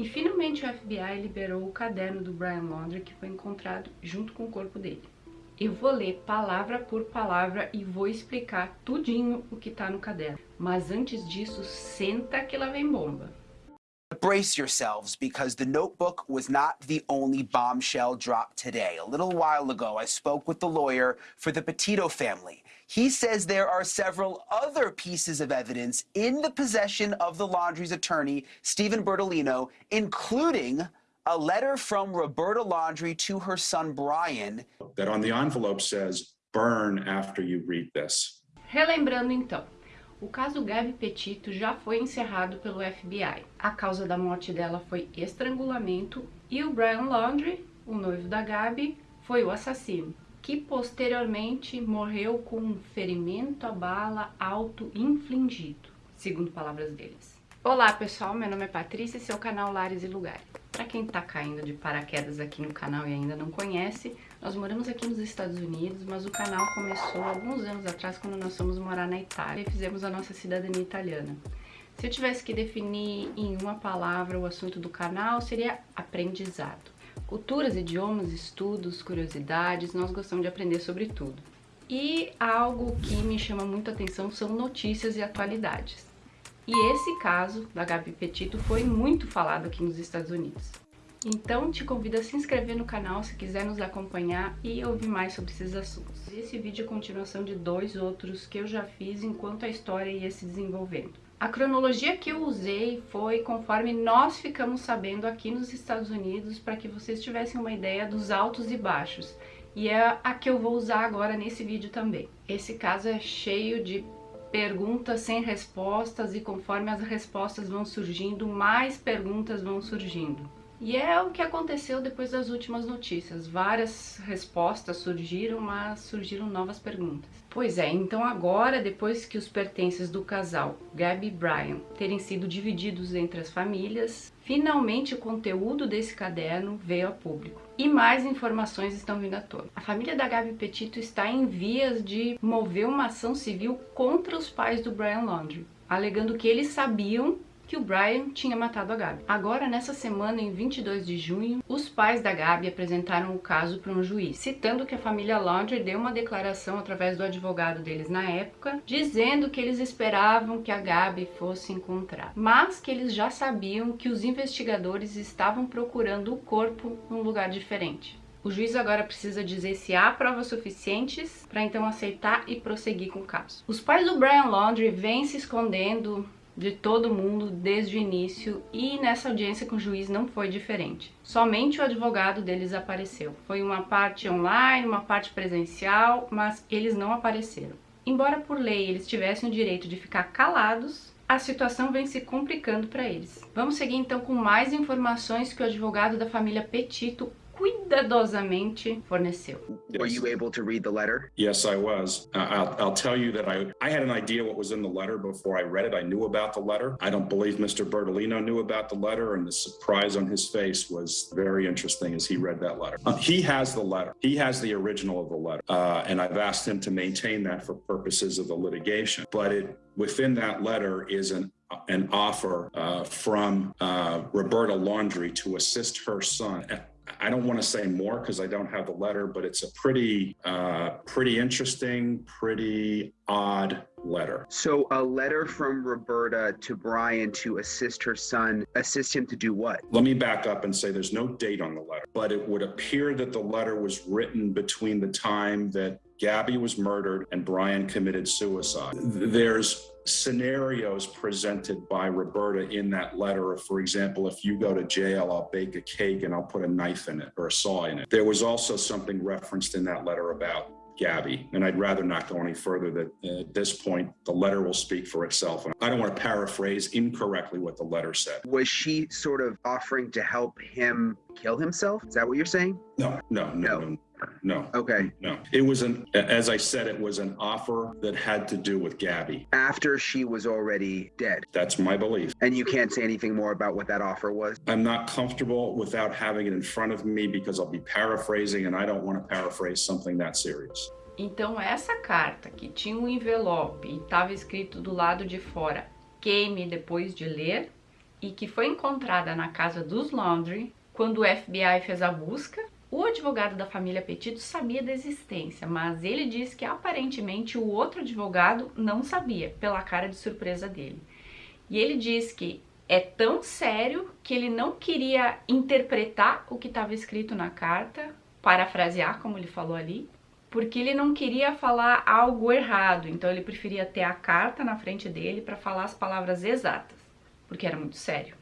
E finalmente o FBI liberou o caderno do Brian Laundrie que foi encontrado junto com o corpo dele. Eu vou ler palavra por palavra e vou explicar tudinho o que tá no caderno. Mas antes disso, senta que lá vem bomba. Brace yourselves because the notebook was not the only bombshell dropped today. A little while ago, I spoke with the lawyer for the Petito family. He says there are several other pieces of evidence in the possession of the laundry's attorney, Stephen Bertolino, including a letter from Roberta Laundry to her son Brian. That on the envelope says, burn after you read this. Relembrando então, o caso Gabi Petito já foi encerrado pelo FBI. A causa da morte dela foi estrangulamento e o Brian Laundrie, o noivo da Gabi, foi o assassino, que posteriormente morreu com um ferimento à bala auto-infligido, segundo palavras deles. Olá pessoal, meu nome é Patrícia e seu canal Lares e Lugares. Para quem está caindo de paraquedas aqui no canal e ainda não conhece, nós moramos aqui nos Estados Unidos, mas o canal começou alguns anos atrás quando nós fomos morar na Itália e fizemos a nossa cidadania italiana. Se eu tivesse que definir em uma palavra o assunto do canal, seria aprendizado. Culturas, idiomas, estudos, curiosidades, nós gostamos de aprender sobre tudo. E algo que me chama muita atenção são notícias e atualidades. E esse caso da Gabi Petito foi muito falado aqui nos Estados Unidos. Então te convido a se inscrever no canal se quiser nos acompanhar e ouvir mais sobre esses assuntos. Esse vídeo é continuação de dois outros que eu já fiz enquanto a história ia se desenvolvendo. A cronologia que eu usei foi conforme nós ficamos sabendo aqui nos Estados Unidos para que vocês tivessem uma ideia dos altos e baixos. E é a que eu vou usar agora nesse vídeo também. Esse caso é cheio de perguntas sem respostas e conforme as respostas vão surgindo, mais perguntas vão surgindo. E é o que aconteceu depois das últimas notícias. Várias respostas surgiram, mas surgiram novas perguntas. Pois é, então agora, depois que os pertences do casal Gabi e Brian terem sido divididos entre as famílias, finalmente o conteúdo desse caderno veio a público. E mais informações estão vindo à tona. A família da Gabi Petito está em vias de mover uma ação civil contra os pais do Brian Laundrie, alegando que eles sabiam que o Brian tinha matado a Gabi. Agora, nessa semana, em 22 de junho, os pais da Gabi apresentaram o caso para um juiz, citando que a família Laundrie deu uma declaração através do advogado deles na época, dizendo que eles esperavam que a Gabi fosse encontrada, mas que eles já sabiam que os investigadores estavam procurando o corpo num lugar diferente. O juiz agora precisa dizer se há provas suficientes para então aceitar e prosseguir com o caso. Os pais do Brian Laundrie vêm se escondendo de todo mundo desde o início e nessa audiência com o juiz não foi diferente. Somente o advogado deles apareceu. Foi uma parte online, uma parte presencial, mas eles não apareceram. Embora por lei eles tivessem o direito de ficar calados, a situação vem se complicando para eles. Vamos seguir então com mais informações que o advogado da família Petito cuidadosamente forneceu. Were you able to read the letter? Yes, I was. Uh, I'll, I'll tell you that I, I had an idea what was in the letter before I read it. I knew about the letter. I don't believe Mr. Bertolino knew about the letter, and the surprise on his face was very interesting as he read that letter. Uh, he has the letter. He has the original of the letter, uh, and I've asked him to maintain that for purposes of the litigation. But it within that letter is an an offer uh, from uh, Roberta Laundry to assist her son I don't want to say more because I don't have the letter, but it's a pretty, uh, pretty interesting, pretty odd letter. So a letter from Roberta to Brian to assist her son, assist him to do what? Let me back up and say there's no date on the letter, but it would appear that the letter was written between the time that Gabby was murdered and Brian committed suicide. There's scenarios presented by Roberta in that letter. For example, if you go to jail, I'll bake a cake and I'll put a knife in it or a saw in it. There was also something referenced in that letter about Gabby, and I'd rather not go any further. That uh, at this point, the letter will speak for itself. And I don't want to paraphrase incorrectly what the letter said. Was she sort of offering to help him kill himself? Is that what you're saying? No, no, no, no. no. No. Okay. No. It was an, as I said, it was an offer that had to do with Gabby. After she was already dead. That's my belief. And you can't say anything more about what that offer was? I'm not comfortable without having it in front of me because I'll be paraphrasing and I don't want to paraphrase something that serious. Então essa carta que tinha um envelope e estava escrito do lado de fora queime depois de ler, e que foi encontrada na casa dos Laundrie quando o FBI fez a busca. O advogado da família Petito sabia da existência, mas ele disse que aparentemente o outro advogado não sabia, pela cara de surpresa dele. E ele diz que é tão sério que ele não queria interpretar o que estava escrito na carta, parafrasear como ele falou ali, porque ele não queria falar algo errado, então ele preferia ter a carta na frente dele para falar as palavras exatas, porque era muito sério.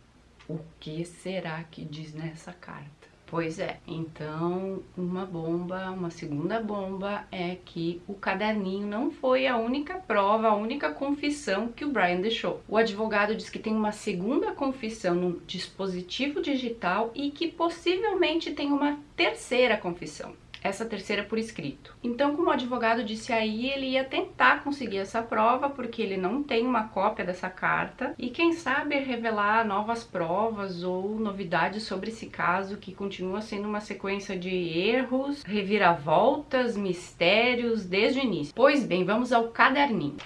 O que será que diz nessa carta? Pois é, então uma bomba, uma segunda bomba é que o caderninho não foi a única prova, a única confissão que o Brian deixou. O advogado diz que tem uma segunda confissão no dispositivo digital e que possivelmente tem uma terceira confissão essa terceira por escrito. Então, como o advogado disse aí, ele ia tentar conseguir essa prova porque ele não tem uma cópia dessa carta e quem sabe revelar novas provas ou novidades sobre esse caso que continua sendo uma sequência de erros, reviravoltas, mistérios desde o início. Pois bem, vamos ao caderninho.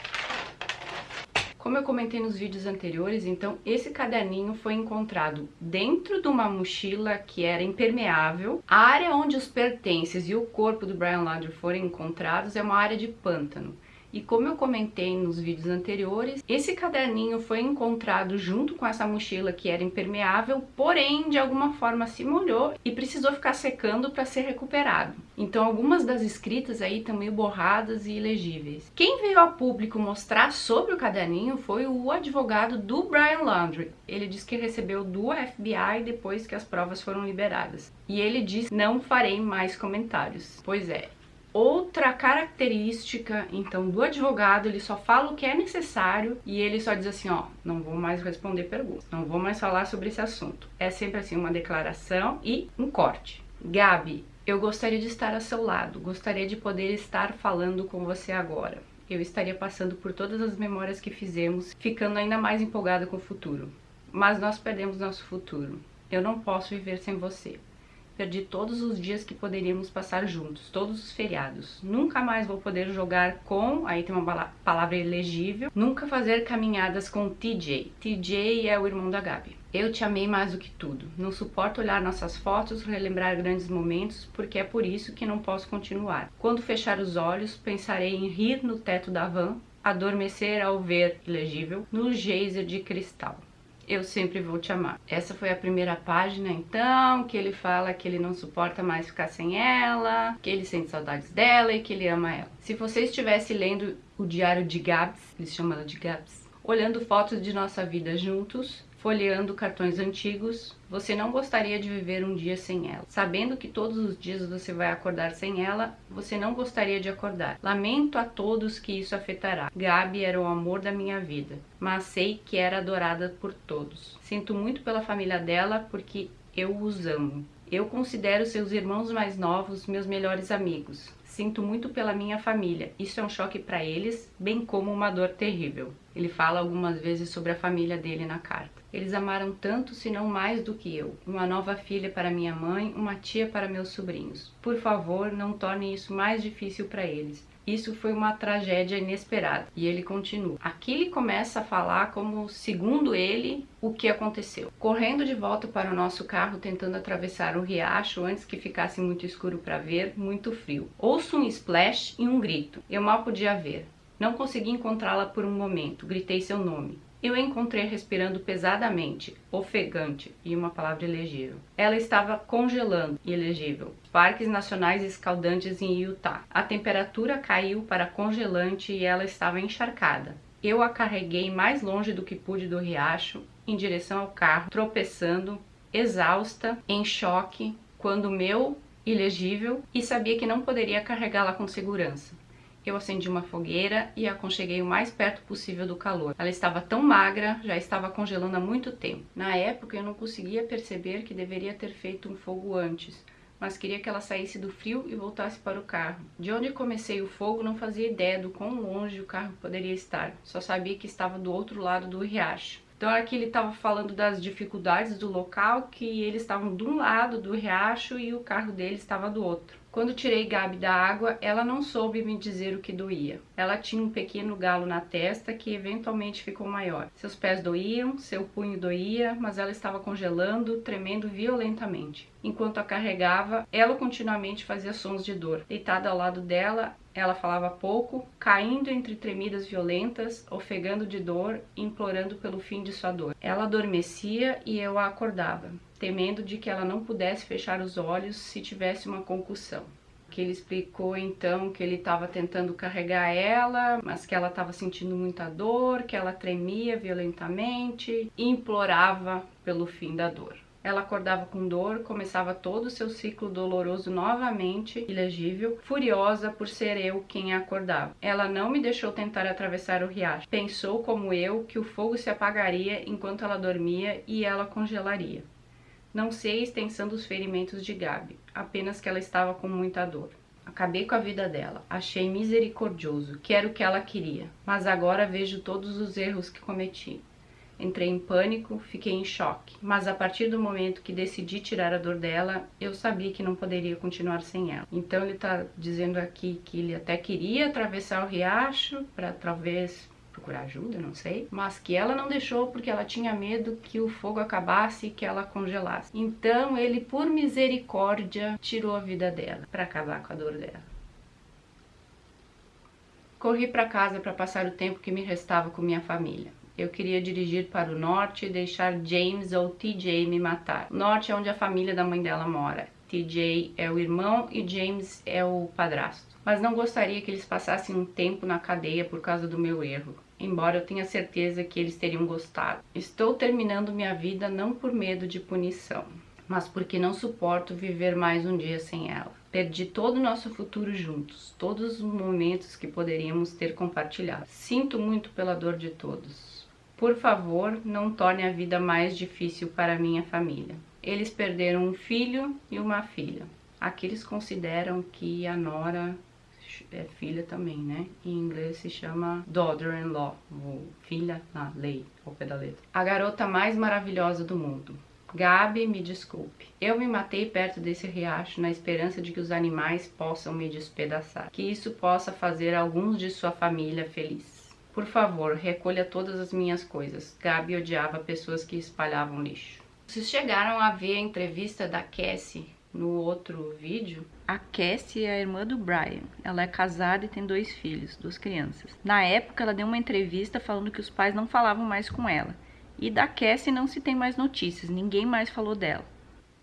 Como eu comentei nos vídeos anteriores, então esse caderninho foi encontrado dentro de uma mochila que era impermeável. A área onde os pertences e o corpo do Brian Laundrie foram encontrados é uma área de pântano. E como eu comentei nos vídeos anteriores, esse caderninho foi encontrado junto com essa mochila que era impermeável, porém de alguma forma se molhou e precisou ficar secando para ser recuperado. Então algumas das escritas aí estão meio borradas e ilegíveis. Quem veio a público mostrar sobre o caderninho foi o advogado do Brian Laundrie. Ele disse que recebeu do FBI depois que as provas foram liberadas. E ele disse, não farei mais comentários. Pois é, Outra característica, então, do advogado, ele só fala o que é necessário e ele só diz assim, ó, não vou mais responder perguntas, não vou mais falar sobre esse assunto. É sempre assim, uma declaração e um corte. Gabi, eu gostaria de estar ao seu lado, gostaria de poder estar falando com você agora. Eu estaria passando por todas as memórias que fizemos, ficando ainda mais empolgada com o futuro. Mas nós perdemos nosso futuro. Eu não posso viver sem você. Perdi todos os dias que poderíamos passar juntos, todos os feriados. Nunca mais vou poder jogar com, aí tem uma palavra elegível, nunca fazer caminhadas com TJ. TJ é o irmão da Gabi. Eu te amei mais do que tudo. Não suporto olhar nossas fotos, relembrar grandes momentos, porque é por isso que não posso continuar. Quando fechar os olhos, pensarei em rir no teto da van, adormecer ao ver, ilegível, no geyser de cristal eu sempre vou te amar. Essa foi a primeira página, então, que ele fala que ele não suporta mais ficar sem ela, que ele sente saudades dela e que ele ama ela. Se você estivesse lendo o diário de Gabs, eles chamam ela de Gabs, olhando fotos de nossa vida juntos, folheando cartões antigos, você não gostaria de viver um dia sem ela. Sabendo que todos os dias você vai acordar sem ela, você não gostaria de acordar. Lamento a todos que isso afetará. Gabi era o amor da minha vida, mas sei que era adorada por todos. Sinto muito pela família dela porque eu os amo. Eu considero seus irmãos mais novos meus melhores amigos. Sinto muito pela minha família. Isso é um choque para eles, bem como uma dor terrível. Ele fala algumas vezes sobre a família dele na carta. Eles amaram tanto, se não mais do que eu. Uma nova filha para minha mãe, uma tia para meus sobrinhos. Por favor, não torne isso mais difícil para eles. Isso foi uma tragédia inesperada. E ele continua. Aqui ele começa a falar como, segundo ele, o que aconteceu. Correndo de volta para o nosso carro, tentando atravessar o riacho antes que ficasse muito escuro para ver, muito frio. Ouço um splash e um grito. Eu mal podia ver. Não consegui encontrá-la por um momento. Gritei seu nome. Eu a encontrei respirando pesadamente, ofegante e uma palavra elegível. Ela estava congelando, ilegível. Parques nacionais escaldantes em Utah. A temperatura caiu para congelante e ela estava encharcada. Eu a carreguei mais longe do que pude do riacho, em direção ao carro, tropeçando, exausta, em choque, quando meu ilegível e sabia que não poderia carregá-la com segurança. Eu acendi uma fogueira e a aconcheguei o mais perto possível do calor. Ela estava tão magra, já estava congelando há muito tempo. Na época eu não conseguia perceber que deveria ter feito um fogo antes, mas queria que ela saísse do frio e voltasse para o carro. De onde comecei o fogo não fazia ideia do quão longe o carro poderia estar, só sabia que estava do outro lado do riacho. Então aqui ele estava falando das dificuldades do local, que eles estavam de um lado do riacho e o carro dele estava do outro. Quando tirei Gabi da água, ela não soube me dizer o que doía. Ela tinha um pequeno galo na testa que eventualmente ficou maior. Seus pés doíam, seu punho doía, mas ela estava congelando, tremendo violentamente. Enquanto a carregava, ela continuamente fazia sons de dor. Deitada ao lado dela, ela falava pouco, caindo entre tremidas violentas, ofegando de dor implorando pelo fim de sua dor. Ela adormecia e eu a acordava temendo de que ela não pudesse fechar os olhos se tivesse uma concussão. Que ele explicou então que ele estava tentando carregar ela, mas que ela estava sentindo muita dor, que ela tremia violentamente e implorava pelo fim da dor. Ela acordava com dor, começava todo o seu ciclo doloroso novamente, ilegível, furiosa por ser eu quem a acordava. Ela não me deixou tentar atravessar o riacho. Pensou, como eu, que o fogo se apagaria enquanto ela dormia e ela congelaria. Não sei a extensão dos ferimentos de Gabi, apenas que ela estava com muita dor. Acabei com a vida dela, achei misericordioso, que era o que ela queria, mas agora vejo todos os erros que cometi. Entrei em pânico, fiquei em choque, mas a partir do momento que decidi tirar a dor dela, eu sabia que não poderia continuar sem ela. Então ele está dizendo aqui que ele até queria atravessar o riacho para talvez procurar ajuda, não sei, mas que ela não deixou porque ela tinha medo que o fogo acabasse e que ela congelasse. Então ele, por misericórdia, tirou a vida dela para acabar com a dor dela. Corri para casa para passar o tempo que me restava com minha família. Eu queria dirigir para o norte e deixar James ou TJ me matar. O norte é onde a família da mãe dela mora. TJ é o irmão e James é o padrasto mas não gostaria que eles passassem um tempo na cadeia por causa do meu erro, embora eu tenha certeza que eles teriam gostado. Estou terminando minha vida não por medo de punição, mas porque não suporto viver mais um dia sem ela. Perdi todo o nosso futuro juntos, todos os momentos que poderíamos ter compartilhado. Sinto muito pela dor de todos. Por favor, não torne a vida mais difícil para minha família. Eles perderam um filho e uma filha. Aqui eles consideram que a Nora é filha também, né? Em inglês se chama daughter-in-law, filha na lei, ao pé da letra. A garota mais maravilhosa do mundo. Gabi, me desculpe. Eu me matei perto desse riacho na esperança de que os animais possam me despedaçar. Que isso possa fazer alguns de sua família feliz. Por favor, recolha todas as minhas coisas. Gabi odiava pessoas que espalhavam lixo. Vocês chegaram a ver a entrevista da Cassie no outro vídeo, a Cassie é a irmã do Brian. Ela é casada e tem dois filhos, duas crianças. Na época, ela deu uma entrevista falando que os pais não falavam mais com ela. E da Cassie não se tem mais notícias, ninguém mais falou dela.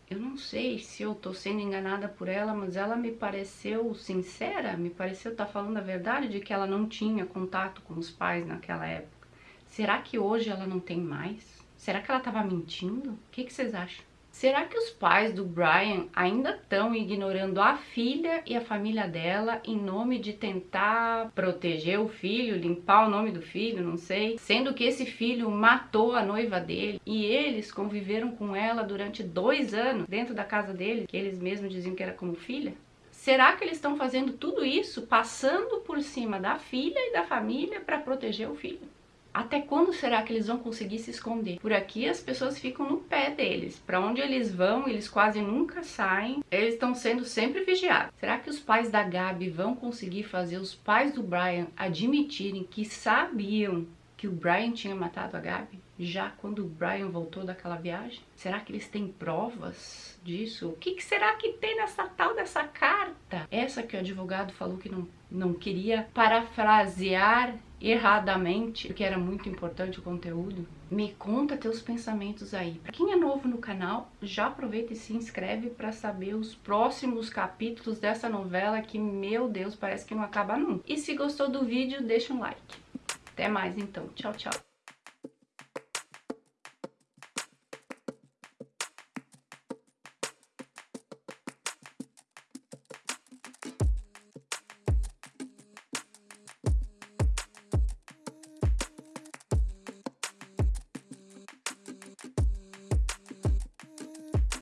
Eu não sei se eu tô sendo enganada por ela, mas ela me pareceu sincera, me pareceu estar tá falando a verdade de que ela não tinha contato com os pais naquela época. Será que hoje ela não tem mais? Será que ela estava mentindo? O que, que vocês acham? Será que os pais do Brian ainda estão ignorando a filha e a família dela em nome de tentar proteger o filho, limpar o nome do filho, não sei? Sendo que esse filho matou a noiva dele e eles conviveram com ela durante dois anos dentro da casa dele, que eles mesmos diziam que era como filha? Será que eles estão fazendo tudo isso passando por cima da filha e da família para proteger o filho? Até quando será que eles vão conseguir se esconder? Por aqui as pessoas ficam no pé deles. Para onde eles vão, eles quase nunca saem. Eles estão sendo sempre vigiados. Será que os pais da Gabi vão conseguir fazer os pais do Brian admitirem que sabiam que o Brian tinha matado a Gabi? Já quando o Brian voltou daquela viagem? Será que eles têm provas disso? O que, que será que tem nessa tal dessa carta? Essa que o advogado falou que não, não queria parafrasear erradamente, porque era muito importante o conteúdo, me conta teus pensamentos aí. Para quem é novo no canal, já aproveita e se inscreve para saber os próximos capítulos dessa novela que, meu Deus, parece que não acaba nunca. E se gostou do vídeo, deixa um like. Até mais então. Tchau, tchau.